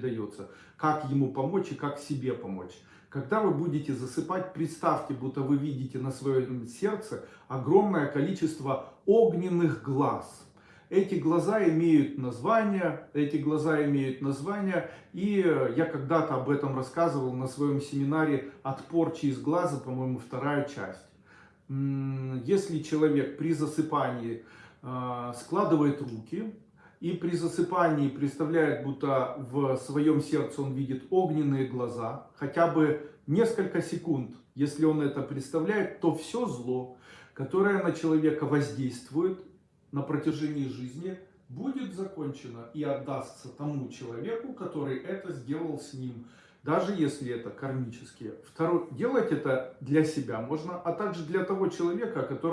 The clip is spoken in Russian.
дается. Как ему помочь и как себе помочь. Когда вы будете засыпать, представьте, будто вы видите на своем сердце огромное количество огненных глаз. Эти глаза имеют название, эти глаза имеют название, и я когда-то об этом рассказывал на своем семинаре «Отпор через глаза», по-моему, вторая часть. Если человек при засыпании а, складывает руки, и при засыпании представляет, будто в своем сердце он видит огненные глаза, хотя бы несколько секунд, если он это представляет, то все зло, которое на человека воздействует, на протяжении жизни будет закончено и отдастся тому человеку, который это сделал с ним. Даже если это кармические. Второе, делать это для себя можно, а также для того человека, который